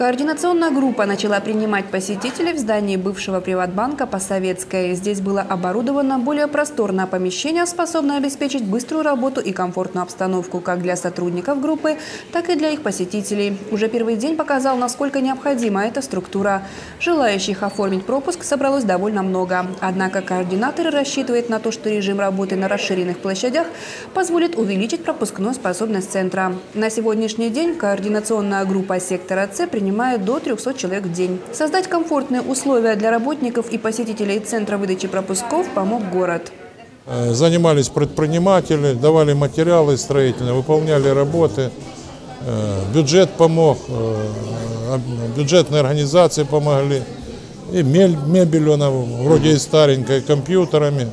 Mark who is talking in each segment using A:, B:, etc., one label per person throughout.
A: Координационная группа начала принимать посетителей в здании бывшего приватбанка по Советской. Здесь было оборудовано более просторное помещение, способное обеспечить быструю работу и комфортную обстановку как для сотрудников группы, так и для их посетителей. Уже первый день показал, насколько необходима эта структура. Желающих оформить пропуск собралось довольно много. Однако координаторы рассчитывают на то, что режим работы на расширенных площадях позволит увеличить пропускную способность центра. На сегодняшний день координационная группа сектора С принимает принимают до 300 человек в день. Создать комфортные условия для работников и посетителей Центра выдачи пропусков помог город.
B: Э, занимались предприниматели, давали материалы строительные, выполняли работы. Э, бюджет помог, э, бюджетные организации помогли. И мебель, она вроде и старенькая, компьютерами,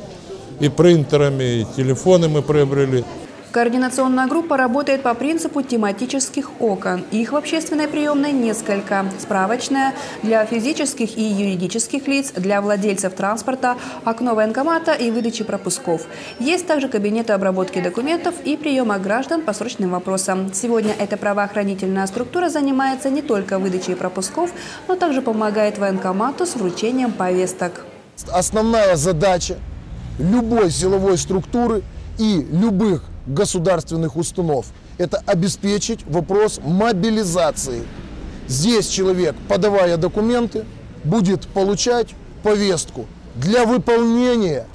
B: и принтерами, и телефоны мы приобрели.
A: Координационная группа работает по принципу тематических окон. Их в общественной приемной несколько. Справочная для физических и юридических лиц, для владельцев транспорта, окно военкомата и выдачи пропусков. Есть также кабинеты обработки документов и приема граждан по срочным вопросам. Сегодня эта правоохранительная структура занимается не только выдачей пропусков, но также помогает военкомату с вручением повесток.
C: Основная задача любой силовой структуры и любых государственных установ. Это обеспечить вопрос мобилизации. Здесь человек, подавая документы, будет получать повестку для выполнения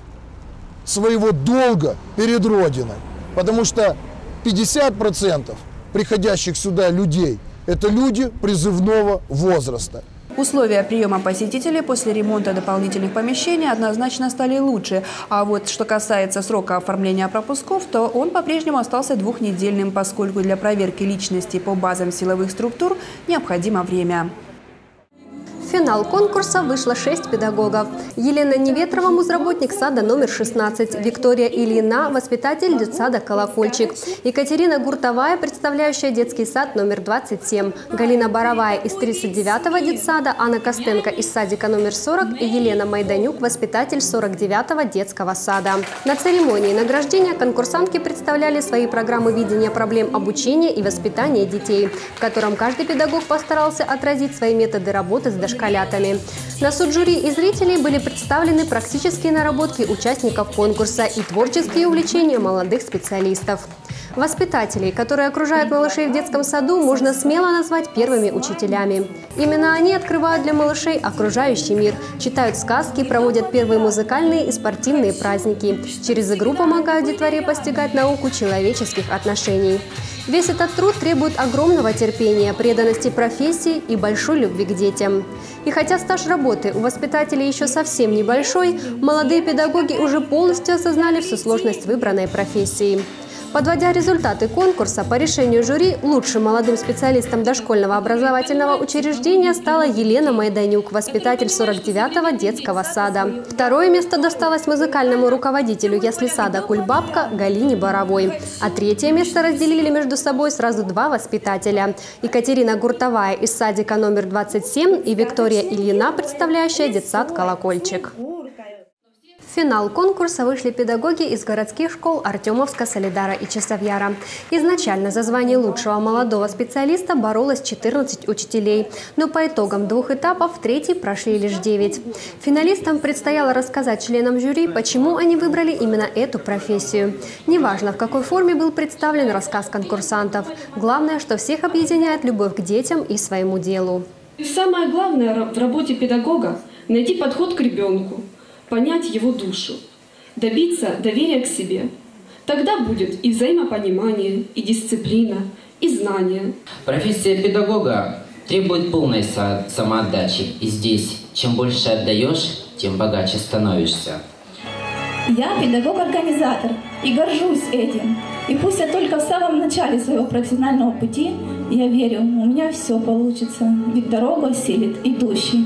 C: своего долга перед Родиной. Потому что 50% приходящих сюда людей – это люди призывного возраста.
A: Условия приема посетителей после ремонта дополнительных помещений однозначно стали лучше. А вот что касается срока оформления пропусков, то он по-прежнему остался двухнедельным, поскольку для проверки личности по базам силовых структур необходимо время
D: финал конкурса вышло 6 педагогов. Елена Неветрова – музработник сада номер 16, Виктория Ильина – воспитатель детсада «Колокольчик», Екатерина Гуртовая – представляющая детский сад номер 27, Галина Боровая из 39-го детсада, Анна Костенко из садика номер 40 и Елена Майданюк – воспитатель 49-го детского сада. На церемонии награждения конкурсантки представляли свои программы видения проблем обучения и воспитания детей, в котором каждый педагог постарался отразить свои методы работы с дошкольниками дошколятами. На суд жюри и зрителей были представлены практические наработки участников конкурса и творческие увлечения молодых специалистов. Воспитателей, которые окружают малышей в детском саду, можно смело назвать первыми учителями. Именно они открывают для малышей окружающий мир, читают сказки, проводят первые музыкальные и спортивные праздники. Через игру помогают детворе постигать науку человеческих отношений. Весь этот труд требует огромного терпения, преданности профессии и большой любви к детям. И хотя стаж работы у воспитателей еще совсем небольшой, молодые педагоги уже полностью осознали всю сложность выбранной профессии. Подводя результаты конкурса, по решению жюри лучшим молодым специалистом дошкольного образовательного учреждения стала Елена Майданюк, воспитатель 49-го детского сада. Второе место досталось музыкальному руководителю ясли сада «Кульбабка» Галине Боровой. А третье место разделили между собой сразу два воспитателя. Екатерина Гуртовая из садика номер 27 и Виктория Ильина, представляющая детсад «Колокольчик». В финал конкурса вышли педагоги из городских школ Артемовска, Солидара и Часовьяра. Изначально за звание лучшего молодого специалиста боролось 14 учителей, но по итогам двух этапов третий прошли лишь 9. Финалистам предстояло рассказать членам жюри, почему они выбрали именно эту профессию. Неважно, в какой форме был представлен рассказ конкурсантов. Главное, что всех объединяет любовь к детям и своему делу.
E: Самое главное в работе педагога – найти подход к ребенку – понять его душу, добиться доверия к себе. Тогда будет и взаимопонимание, и дисциплина, и знание.
F: Профессия педагога требует полной самоотдачи. И здесь, чем больше отдаешь, тем богаче становишься.
G: Я педагог-организатор и горжусь этим. И пусть я только в самом начале своего профессионального пути, я верю, у меня все получится, ведь дорогу осилит идущий.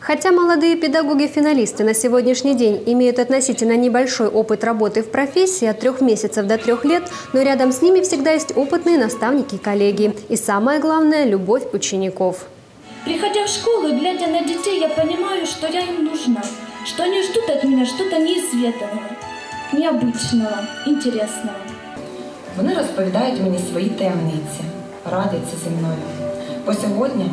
D: Хотя молодые педагоги-финалисты на сегодняшний день имеют относительно небольшой опыт работы в профессии от трех месяцев до трех лет, но рядом с ними всегда есть опытные наставники и коллеги. И самое главное – любовь учеников.
G: Приходя в школу и глядя на детей, я понимаю, что я им нужна, что они ждут от меня что-то неизведанного, необычного, интересного.
H: Вони розповідають мені свої таємниці, радяться зі мною. Бо сьогодні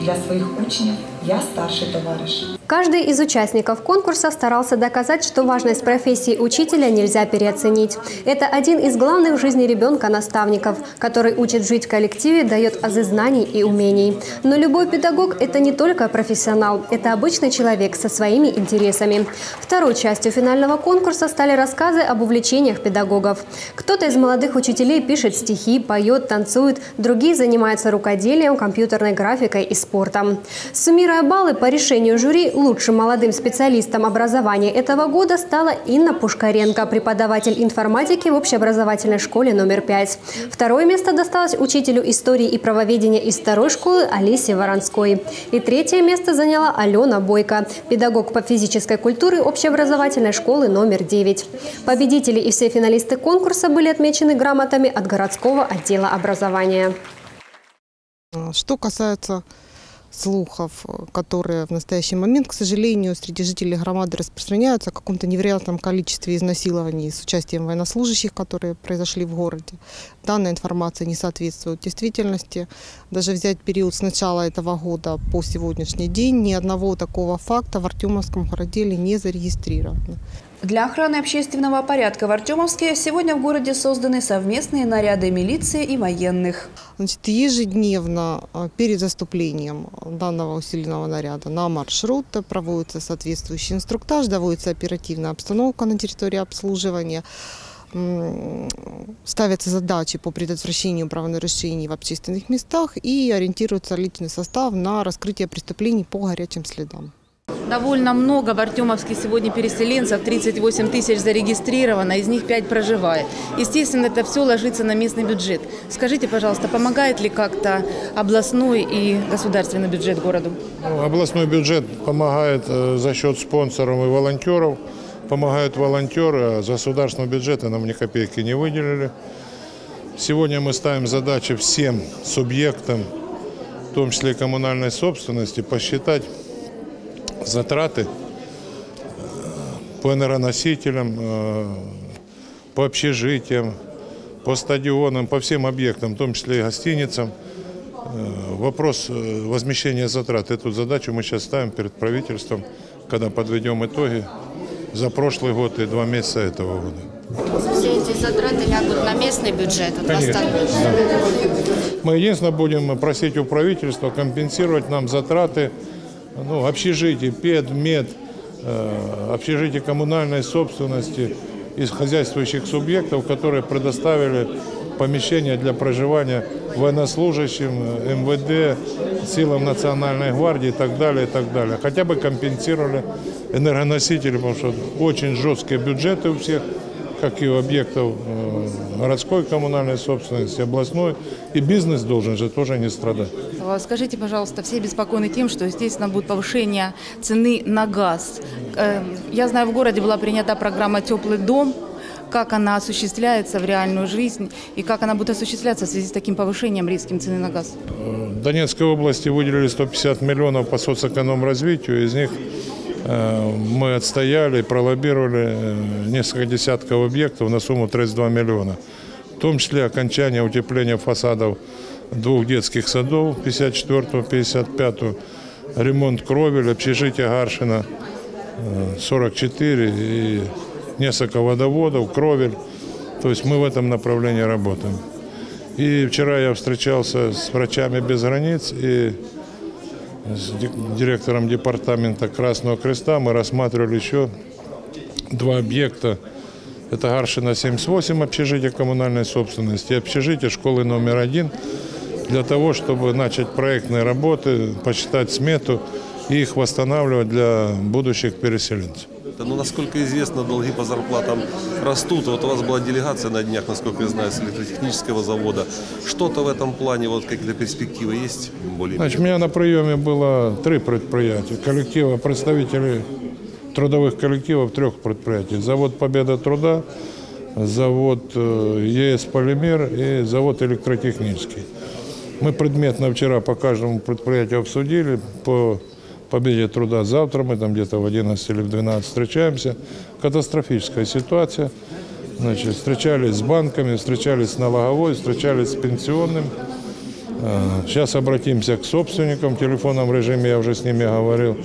H: для своих учнів я старший товариш.
D: Каждый из участников конкурса старался доказать, что важность профессии учителя нельзя переоценить. Это один из главных в жизни ребенка наставников, который учит жить в коллективе, дает азы знаний и умений. Но любой педагог – это не только профессионал, это обычный человек со своими интересами. Второй частью финального конкурса стали рассказы об увлечениях педагогов. Кто-то из молодых учителей пишет стихи, поет, танцует, другие занимаются рукоделием, компьютерной графикой и спортом. Суммируя баллы по решению жюри, лучшим молодым специалистом образования этого года стала Инна Пушкаренко, преподаватель информатики в общеобразовательной школе номер 5. Второе место досталось учителю истории и правоведения из второй школы Алисе Воронской. И третье место заняла Алена Бойко, педагог по физической культуре общеобразовательной школы номер 9. Победители и все финалисты конкурса были отмечены грамотами от городского отдела образования.
I: Что касается слухов, которые в настоящий момент, к сожалению, среди жителей громады распространяются о каком-то невероятном количестве изнасилований с участием военнослужащих, которые произошли в городе. Данная информация не соответствует действительности. Даже взять период с начала этого года по сегодняшний день, ни одного такого факта в Артемовском городеле не зарегистрировано.
A: Для охраны общественного порядка в Артемовске сегодня в городе созданы совместные наряды милиции и военных.
I: Значит, ежедневно а, перед заступлением данного усиленного наряда на маршрут проводится соответствующий инструктаж, доводится оперативная обстановка на территории обслуживания ставятся задачи по предотвращению правонарушений в общественных местах и ориентируется личный состав на раскрытие преступлений по горячим следам.
J: Довольно много в Артемовске сегодня переселенцев, 38 тысяч зарегистрировано, из них 5 проживает. Естественно, это все ложится на местный бюджет. Скажите, пожалуйста, помогает ли как-то областной и государственный бюджет городу?
B: Ну, областной бюджет помогает э, за счет спонсоров и волонтеров. Помогают волонтеры, а государственного бюджета нам ни копейки не выделили. Сегодня мы ставим задачи всем субъектам, в том числе и коммунальной собственности, посчитать затраты по энергоносителям, э, по общежитиям, по стадионам, по всем объектам, в том числе и гостиницам. Э, вопрос э, возмещения затрат. Эту задачу мы сейчас ставим перед правительством, когда подведем итоги за прошлый год и два месяца этого года.
K: Все эти затраты лягут на местный бюджет?
B: Конечно. Да. Мы единственное будем просить у правительства компенсировать нам затраты ну, общежитие, ПЕД, МЕД, э, общежитие коммунальной собственности из хозяйствующих субъектов, которые предоставили помещения для проживания военнослужащим, МВД, силам Национальной гвардии и так далее, и так далее. Хотя бы компенсировали энергоносители, потому что очень жесткие бюджеты у всех – как и у объектов э, городской коммунальной собственности, областной. И бизнес должен же тоже не страдать.
J: Скажите, пожалуйста, все беспокойны тем, что, естественно, будет повышение цены на газ. Э, я знаю, в городе была принята программа «Теплый дом», как она осуществляется в реальную жизнь и как она будет осуществляться в связи с таким повышением резким цены на газ?
B: В Донецкой области выделили 150 миллионов по соцэконом-развитию, из них Э, мы отстояли, пролоббировали э, несколько десятков объектов на сумму 32 миллиона. В том числе окончание утепления фасадов двух детских садов 54-55, ремонт кровель, общежитие Гаршина 44 э, и несколько водоводов, кровель. То есть мы в этом направлении работаем. И вчера я встречался с врачами без границ и с директором департамента Красного Креста мы рассматривали еще два объекта. Это Гаршина 78, общежитие коммунальной собственности, и общежитие школы номер один, для того, чтобы начать проектные работы, посчитать смету и их восстанавливать для будущих переселенцев.
L: Ну, насколько известно, долги по зарплатам растут. Вот у вас была делегация на днях, насколько я знаю, с электротехнического завода. Что-то в этом плане, вот какие-то перспективы есть? Более
B: Значит, у меня на приеме было три предприятия. Коллектива, представители трудовых коллективов трех предприятий. Завод «Победа труда», завод э, ЕС «Полимер» и завод «Электротехнический». Мы предметно вчера по каждому предприятию обсудили, по победе труда завтра, мы там где-то в 11 или в 12 встречаемся. Катастрофическая ситуация. Значит, встречались с банками, встречались с налоговой, встречались с пенсионным. Сейчас обратимся к собственникам в телефонном режиме, я уже с ними говорил.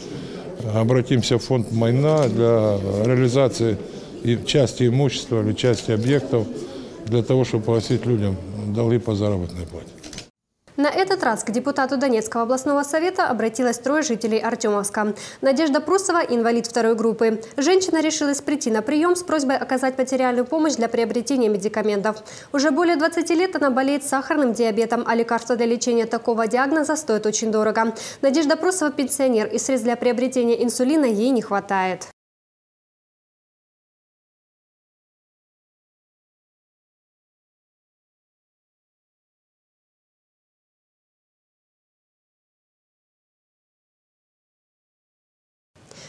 B: Обратимся в фонд Майна для реализации части имущества или части объектов для того, чтобы погасить людям долги по заработной плате.
D: На этот раз к депутату Донецкого областного совета обратилось трое жителей Артемовска. Надежда Прусова – инвалид второй группы. Женщина решилась прийти на прием с просьбой оказать материальную помощь для приобретения медикаментов. Уже более 20 лет она болеет сахарным диабетом, а лекарства для лечения такого диагноза стоят очень дорого. Надежда Прусова – пенсионер, и средств для приобретения инсулина ей не хватает.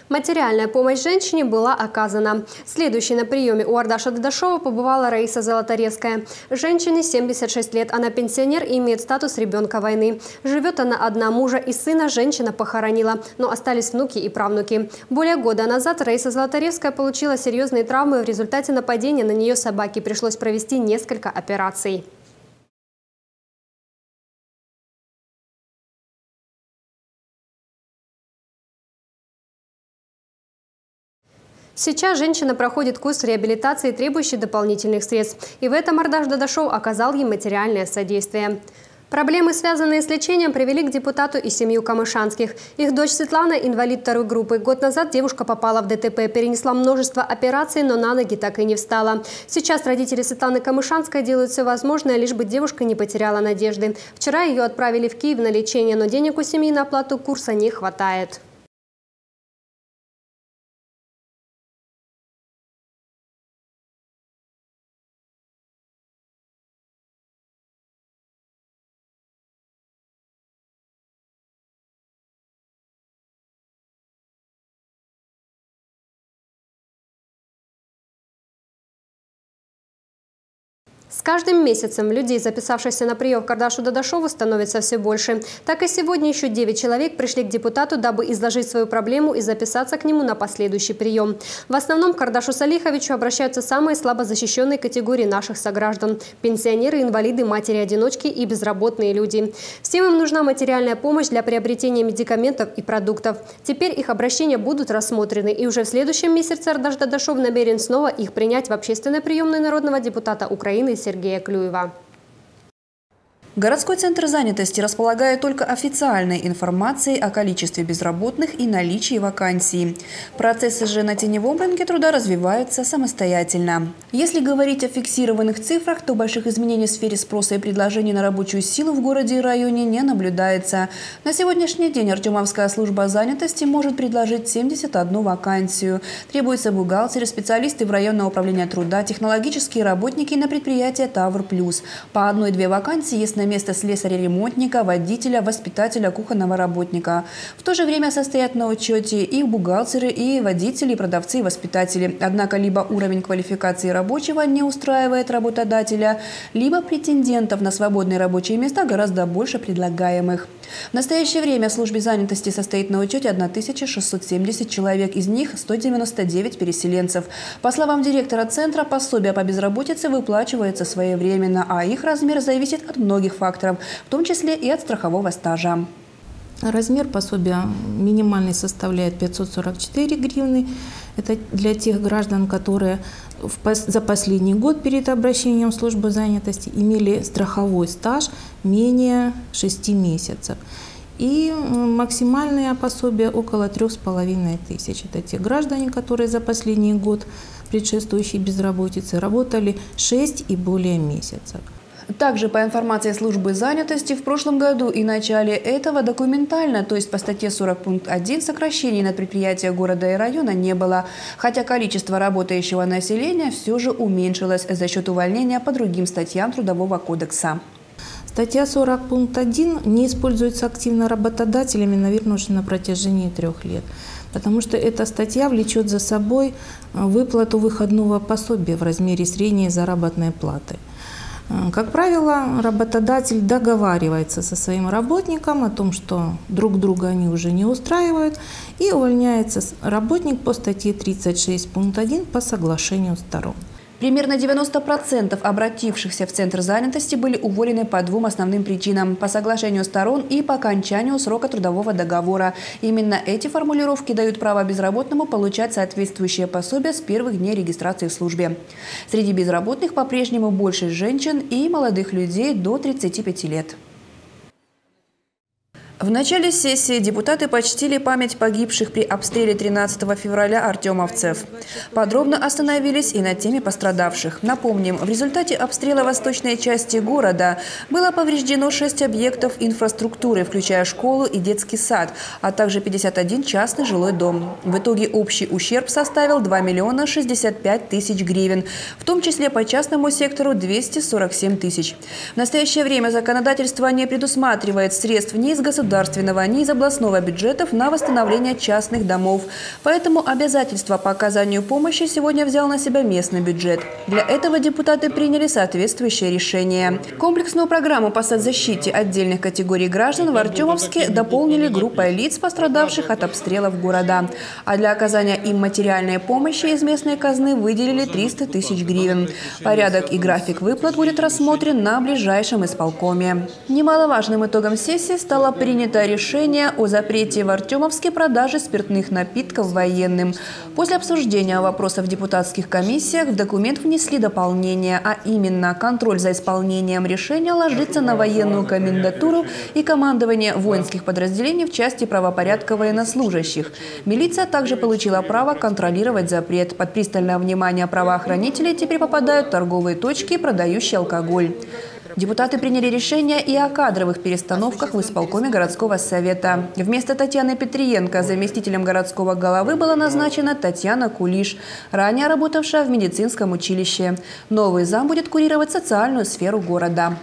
D: Материальная помощь женщине была оказана. Следующей на приеме у Ардаша Дадашова побывала Раиса Золотаревская. Женщине 76 лет, она пенсионер и имеет статус ребенка войны. Живет она одна, мужа и сына женщина похоронила, но остались внуки и правнуки. Более года назад Раиса Золотаревская получила серьезные травмы в результате нападения на нее собаки. Пришлось провести несколько операций. Сейчас женщина проходит курс реабилитации, требующий дополнительных средств. И в этом Ардаш Дадашов оказал ей материальное содействие. Проблемы, связанные с лечением, привели к депутату и семью Камышанских. Их дочь Светлана – инвалид второй группы. Год назад девушка попала в ДТП, перенесла множество операций, но на ноги так и не встала. Сейчас родители Светланы Камышанской делают все возможное, лишь бы девушка не потеряла надежды. Вчера ее отправили в Киев на лечение, но денег у семьи на оплату курса не хватает. Каждым месяцем людей, записавшихся на прием к Кардашу Дадашову, становится все больше. Так и сегодня еще 9 человек пришли к депутату, дабы изложить свою проблему и записаться к нему на последующий прием. В основном к Кардашу Салиховичу обращаются самые слабо защищенные категории наших сограждан – пенсионеры, инвалиды, матери-одиночки и безработные люди. Всем им нужна материальная помощь для приобретения медикаментов и продуктов. Теперь их обращения будут рассмотрены, и уже в следующем месяце Ардаш Дадашов намерен снова их принять в общественной приемной народного депутата Украины Сергея Клюева.
A: Городской центр занятости располагает только официальной информацией о количестве безработных и наличии вакансий. Процессы же на теневом рынке труда развиваются самостоятельно. Если говорить о фиксированных цифрах, то больших изменений в сфере спроса и предложений на рабочую силу в городе и районе не наблюдается. На сегодняшний день Артемовская служба занятости может предложить 71 вакансию. Требуются бухгалтеры, специалисты в районное управление труда, технологические работники на предприятие «Тавр Плюс». По одной-две вакансии есть на место слесаря-ремонтника, водителя, воспитателя, кухонного работника. В то же время состоят на учете и бухгалтеры, и водители, и продавцы, и воспитатели. Однако либо уровень квалификации рабочего не устраивает работодателя, либо претендентов на свободные рабочие места гораздо больше предлагаемых. В настоящее время в службе занятости состоит на учете 1670 человек, из них 199 переселенцев. По словам директора центра, пособие по безработице выплачивается своевременно, а их размер зависит от многих факторов, в том числе и от страхового стажа.
M: Размер пособия минимальный составляет 544 гривны. Это для тех граждан, которые за последний год перед обращением в службу занятости имели страховой стаж менее 6 месяцев. И максимальное пособие около 3,5 тысяч. Это те граждане, которые за последний год предшествующей безработицы работали 6 и более месяцев.
A: Также по информации службы занятости в прошлом году и начале этого документально, то есть по статье 40 пункт 1, сокращений на предприятия города и района не было, хотя количество работающего населения все же уменьшилось за счет увольнения по другим статьям Трудового кодекса.
M: Статья 40 пункт 1 не используется активно работодателями, наверное, уже на протяжении трех лет потому что эта статья влечет за собой выплату выходного пособия в размере средней заработной платы. Э, как правило, работодатель договаривается со своим работником о том, что друг друга они уже не устраивают, и увольняется работник по статье 36 пункт 1 по соглашению сторон.
A: Примерно 90% обратившихся в Центр занятости были уволены по двум основным причинам – по соглашению сторон и по окончанию срока трудового договора. Именно эти формулировки дают право безработному получать соответствующее пособие с первых дней регистрации в службе. Среди безработных по-прежнему больше женщин и молодых людей до 35 лет. В начале сессии депутаты почтили память погибших при обстреле 13 февраля артемовцев. Подробно остановились и на теме пострадавших. Напомним, в результате обстрела восточной части города было повреждено 6 объектов инфраструктуры, включая школу и детский сад, а также 51 частный жилой дом. В итоге общий ущерб составил 2 миллиона 65 тысяч гривен, в том числе по частному сектору 247 тысяч. В настоящее время законодательство не предусматривает средств ни из государства, государственного, ни из областного бюджетов на восстановление частных домов. Поэтому обязательство по оказанию помощи сегодня взял на себя местный бюджет. Для этого депутаты приняли соответствующее решение. Комплексную программу по соцзащите отдельных категорий граждан в Артемовске дополнили группой лиц, пострадавших от обстрелов города. А для оказания им материальной помощи из местной казны выделили 300 тысяч гривен. Порядок и график выплат будет рассмотрен на ближайшем исполкоме. Немаловажным итогом сессии стало принятие принято решение о запрете в Артемовске продажи спиртных напитков военным. После обсуждения вопросов в депутатских комиссиях в документ внесли дополнение, а именно контроль за исполнением решения ложится на военную комендатуру и командование воинских подразделений в части правопорядка военнослужащих. Милиция также получила право контролировать запрет. Под пристальное внимание правоохранителей теперь попадают торговые точки, продающие алкоголь. Депутаты приняли решение и о кадровых перестановках в исполкоме городского совета. Вместо Татьяны Петриенко заместителем городского головы была назначена Татьяна Кулиш, ранее работавшая в медицинском училище. Новый зам будет курировать социальную сферу города.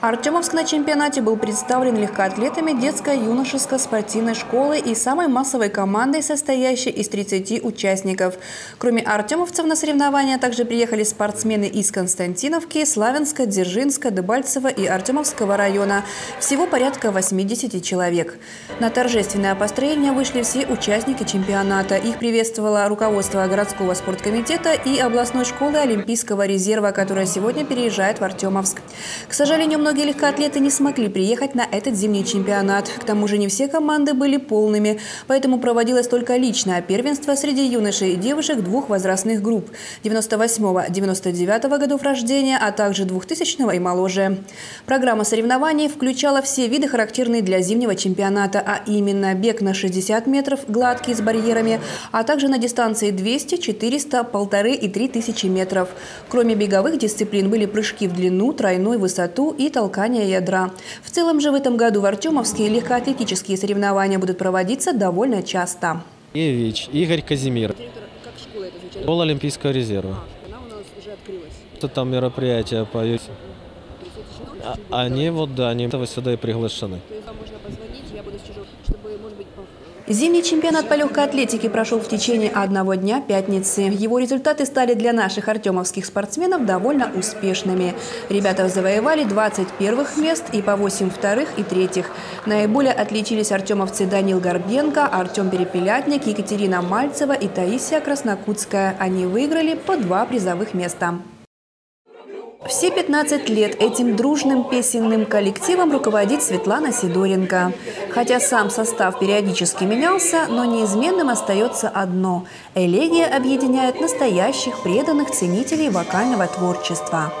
A: Артемовск на чемпионате был представлен легкоатлетами детско-юношеской спортивной школы и самой массовой командой, состоящей из 30 участников. Кроме артемовцев на соревнования также приехали спортсмены из Константиновки, Славянска, Дзержинска, Дебальцева и Артемовского района. Всего порядка 80 человек. На торжественное построение вышли все участники чемпионата. Их приветствовало руководство городского спорткомитета и областной школы Олимпийского резерва, которая сегодня переезжает в Артемовск. К сожалению, многие Многие легкоатлеты не смогли приехать на этот зимний чемпионат. К тому же не все команды были полными, поэтому проводилось только личное первенство среди юношей и девушек двух возрастных групп – 98-99 годов рождения, а также 2000 и моложе. Программа соревнований включала все виды, характерные для зимнего чемпионата, а именно бег на 60 метров, гладкий с барьерами, а также на дистанции 200, 400, 1,5 и 3000 метров. Кроме беговых дисциплин были прыжки в длину, тройной высоту и толкания ядра. В целом же в этом году в Артемовске легкоатлетические соревнования будут проводиться довольно часто.
N: Евич, Игорь Казимир. Как школа это звучит? Школа Олимпийского резерва. Она у нас уже открылась. Это там мероприятие по а, Они вот, да, они сюда и приглашены. То есть можно позвонить,
A: я буду чтобы, может быть, Зимний чемпионат по легкой атлетике прошел в течение одного дня пятницы. Его результаты стали для наших артемовских спортсменов довольно успешными. Ребята завоевали 20 первых мест и по 8 вторых и третьих. Наиболее отличились артемовцы Данил Горбенко, Артем Перепелятник, Екатерина Мальцева и Таисия Краснокутская. Они выиграли по два призовых места. Все 15 лет этим дружным песенным коллективом руководит Светлана Сидоренко. Хотя сам состав периодически менялся, но неизменным остается одно – элегия объединяет настоящих преданных ценителей вокального творчества.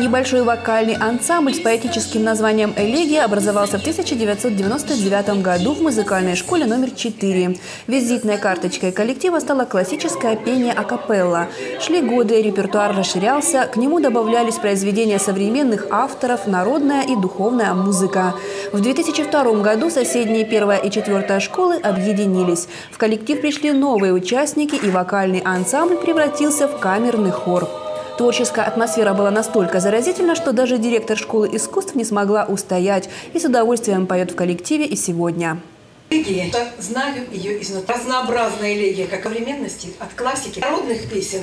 A: Небольшой вокальный ансамбль с поэтическим названием «Элегия» образовался в 1999 году в музыкальной школе номер 4. Визитной карточкой коллектива стало классическое пение акапелла. Шли годы, репертуар расширялся, к нему добавлялись произведения современных авторов, народная и духовная музыка. В 2002 году соседние первая и четвертая школы объединились. В коллектив пришли новые участники, и вокальный ансамбль превратился в камерный хор. Творческая атмосфера была настолько заразительна, что даже директор школы искусств не смогла устоять и с удовольствием поет в коллективе и сегодня.
O: Элегия. Знаю ее изнутри. Разнообразная элегия, как современности, от классики, народных песен.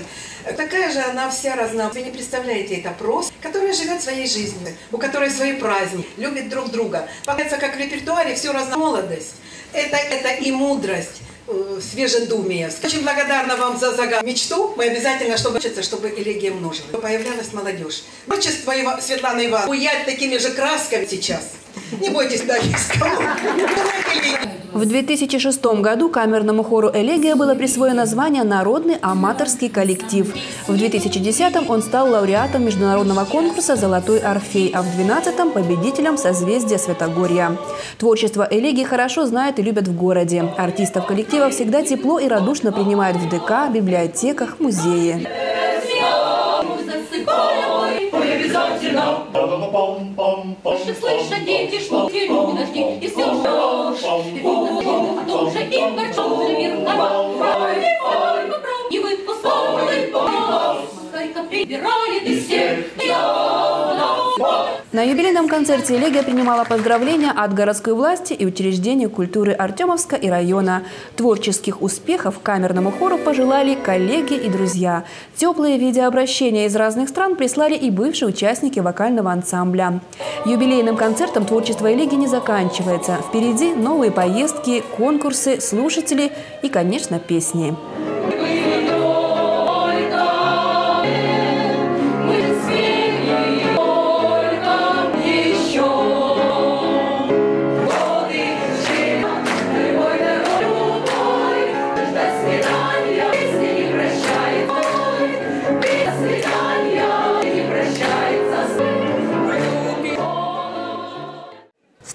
O: Такая же она вся разнообразная. Вы не представляете, это просто, которая живет своей жизнью, у которой свои праздники, любит друг друга. Получается, как в репертуаре, все разно молодость. Это, это и мудрость э, свежедумие. Очень благодарна вам за загад мечту. Мы обязательно, чтобы учиться, чтобы элегия множилась. Появлялась молодежь. Творчество Светланы Ивановны уять такими же красками сейчас. Не бойтесь дать
A: В 2006 году камерному хору «Элегия» было присвоено звание «Народный аматорский коллектив». В 2010 он стал лауреатом международного конкурса «Золотой Орфей», а в 2012 – победителем созвездия Святогорья. Творчество «Элегии» хорошо знают и любят в городе. Артистов коллектива всегда тепло и радушно принимают в ДК, библиотеках, музее обязательно. Больше слышат дети, что ты дожди, и все ждешь. О том же им горчом мир И выпускали Сколько прибирали ты всех, на юбилейном концерте «Элегия» принимала поздравления от городской власти и учреждений культуры Артемовска и района. Творческих успехов камерному хору пожелали коллеги и друзья. Теплые видеообращения из разных стран прислали и бывшие участники вокального ансамбля. Юбилейным концертом творчество «Элегии» не заканчивается. Впереди новые поездки, конкурсы, слушатели и, конечно, песни.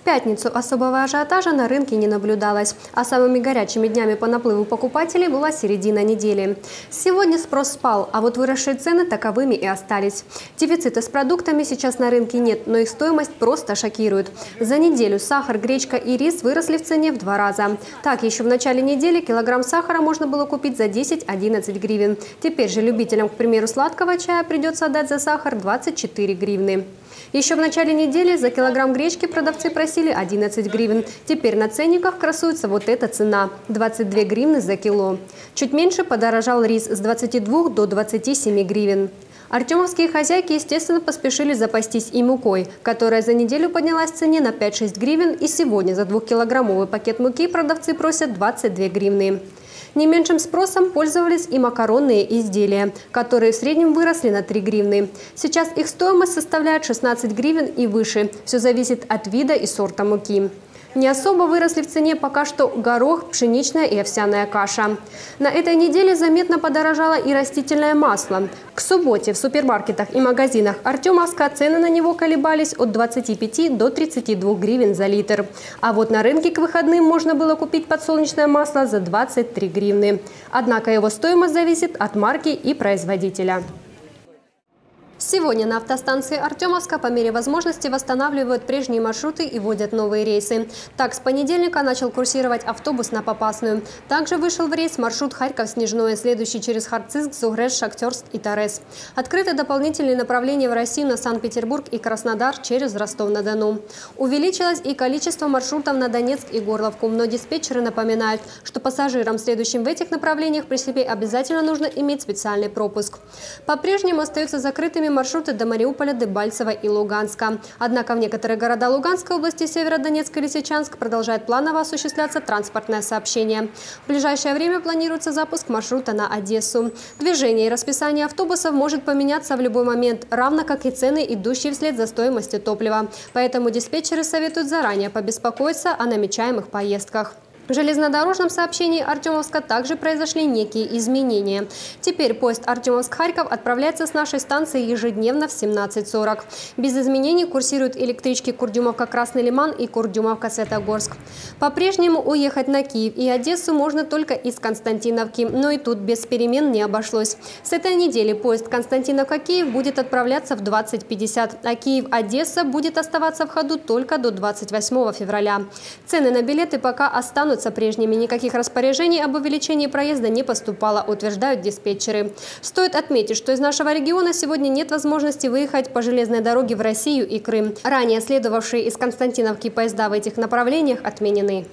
D: Пятницу особого ажиотажа на рынке не наблюдалось, а самыми горячими днями по наплыву покупателей была середина недели. Сегодня спрос спал, а вот выросшие цены таковыми и остались. Дефицита с продуктами сейчас на рынке нет, но их стоимость просто шокирует. За неделю сахар, гречка и рис выросли в цене в два раза. Так, еще в начале недели килограмм сахара можно было купить за 10-11 гривен. Теперь же любителям, к примеру, сладкого чая придется отдать за сахар 24 гривны. Еще в начале недели за килограмм гречки продавцы просили 11 гривен. Теперь на ценниках красуется вот эта цена – 22 гривны за кило. Чуть меньше подорожал рис с 22 до 27 гривен. Артемовские хозяйки, естественно, поспешили запастись и мукой, которая за неделю поднялась в цене на 5-6 гривен, и сегодня за двухкилограммовый пакет муки продавцы просят 22 гривны. Не меньшим спросом пользовались и макаронные изделия, которые в среднем выросли на 3 гривны. Сейчас их стоимость составляет 16 гривен и выше. Все зависит от вида и сорта муки. Не особо выросли в цене пока что горох, пшеничная и овсяная каша. На этой неделе заметно подорожало и растительное масло. К субботе в супермаркетах и магазинах Артемовска цены на него колебались от 25 до 32 гривен за литр. А вот на рынке к выходным можно было купить подсолнечное масло за 23 гривны. Однако его стоимость зависит от марки и производителя. Сегодня на автостанции Артемовска по мере возможности восстанавливают прежние маршруты и вводят новые рейсы. Так, с понедельника начал курсировать автобус на Попасную. Также вышел в рейс маршрут Харьков-Снежное, следующий через Харциск, Зугреш, Шахтерск и Торез. Открыты дополнительные направления в Россию на Санкт-Петербург и Краснодар через Ростов-на-Дону. Увеличилось и количество маршрутов на Донецк и Горловку, но диспетчеры напоминают, что пассажирам, следующим в этих направлениях, при себе обязательно нужно иметь специальный пропуск. По-прежнему остаются закрытыми маршруты до Мариуполя, Дебальцева и Луганска. Однако в некоторые города Луганской области, Северодонецк и Лисичанск продолжает планово осуществляться транспортное сообщение. В ближайшее время планируется запуск маршрута на Одессу. Движение и расписание автобусов может поменяться в любой момент, равно как и цены, идущие вслед за стоимостью топлива. Поэтому диспетчеры советуют заранее побеспокоиться о намечаемых поездках. В железнодорожном сообщении Артемовска также произошли некие изменения. Теперь поезд Артемовск-Харьков отправляется с нашей станции ежедневно в 17.40. Без изменений курсируют электрички Курдюмовка-Красный Лиман и Курдюмовка-Светогорск. По-прежнему уехать на Киев и Одессу можно только из Константиновки, но и тут без перемен не обошлось. С этой недели поезд Константиновка-Киев будет отправляться в 20.50, а Киев-Одесса будет оставаться в ходу только до 28 февраля. Цены на билеты пока останутся останутся прежними. Никаких распоряжений об увеличении проезда не поступало, утверждают диспетчеры. Стоит отметить, что из нашего региона сегодня нет возможности выехать по железной дороге в Россию и Крым. Ранее следовавшие из Константиновки поезда в этих направлениях отменены.